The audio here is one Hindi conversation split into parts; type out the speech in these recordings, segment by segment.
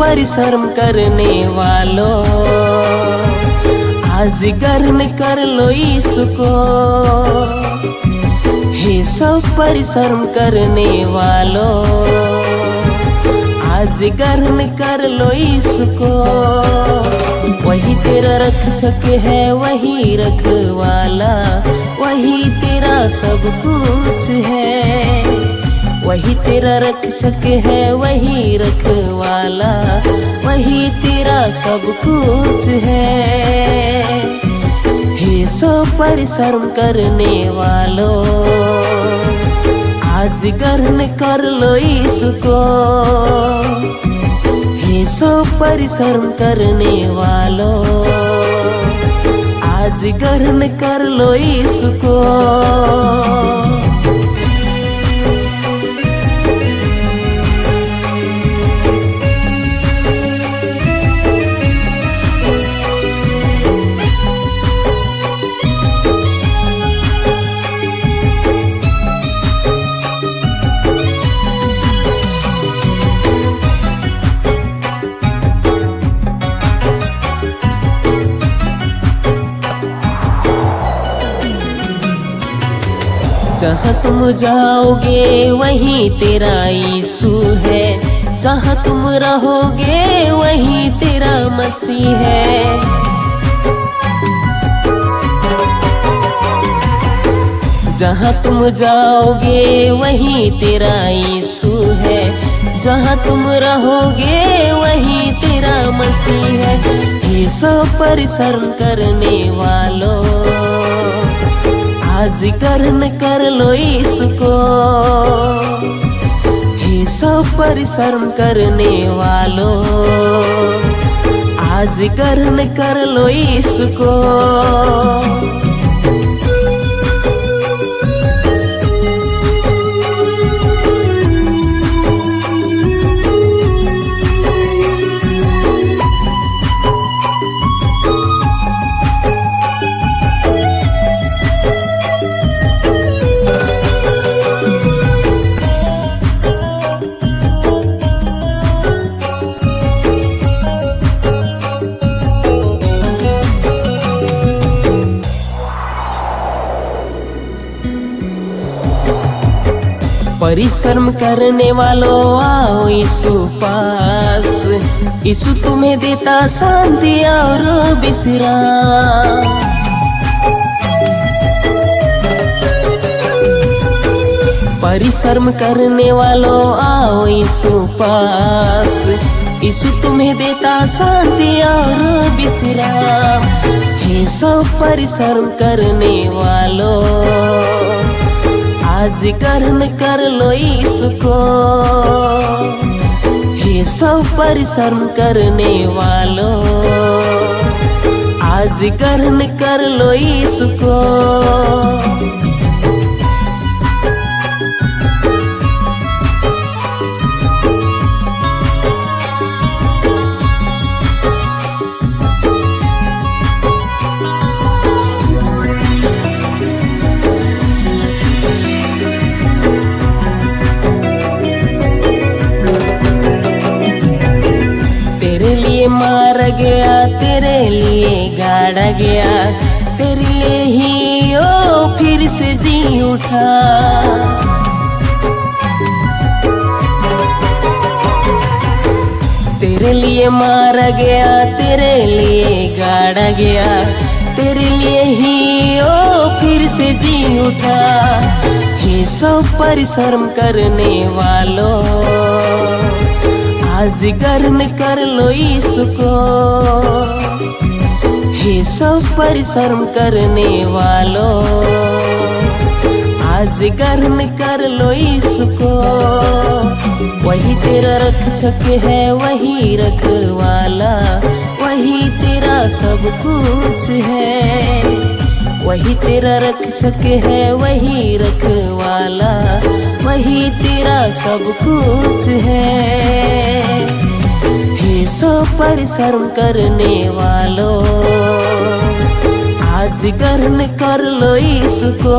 परिश्रम करने वालों। आज गर्न कर लो इसको। हे सब परिश्रम करने वालों। आज गर्न कर लो इसको। वही तेरा रक्षक है, वही रखवाला। वही तेरा सब कुछ है। वही तेरा रक्षक है, वही रखवाला, वही तेरा सब कुछ है। हे सो परिश्रम करने वालों, आज गर्न कर लो इसको। हे सो परिश्रम करने वालों, आज गर्न कर लो इसको। जहाँ तुम जाओगे, वहीं तेरा यीशु है। जहाँ तुम रहोगे, वहीं तेरा मसीह है। जहाँ तुम जाओगे, वहीं तेरा यीशु है। जहाँ तुम रहोगे, वहीं तेरा मसीह है। ये सब परिश्रम करने वालों आज कर्न कर लो इसको। हे सब परिश्रम करने वालों, आज कर्न कर लो इसको। परिश्रम करने वालों, आओ यीशु पास। यीशु तुम्हें देता शांति और विश्राम। परिश्रम करने वालों, आओ यीशु पास। यीशु तुम्हें देता शांति और विश्राम। हे सब परिश्रम करने वालों। आज कर्न कर लो इसको हे सब परिश्रम करने वालों, आज कर्न कर लो इसको तेरे लिए मारा गया, तेरे लिए गाड़ा गया, तेरे लिए ही ओ फिर से जी उठा। तेरे लिए मारा गया, तेरे लिए गाड़ा गया, तेरे लिए ही ओ फिर से जी उठा। हे सब परिश्रम करने वालों। आज गर्न कर लो इसको। हे सब परिश्रम करने वालों, आज गर्न कर लो इसको। वही तेरा रख रक्षक है, वही रखवाला, वही तेरा सब कुछ है। वही तेरा रख रक्षक है, वही रखवाला, वही तेरा सब कुछ है। हे पर परिश्रम करने वालों। आज गर्न कर लो इसको।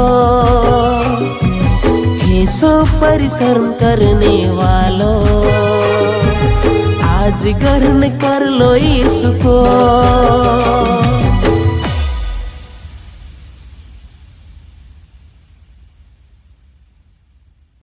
हे सो परिश्रम करने वालों। आज गर्न कर लो इसको।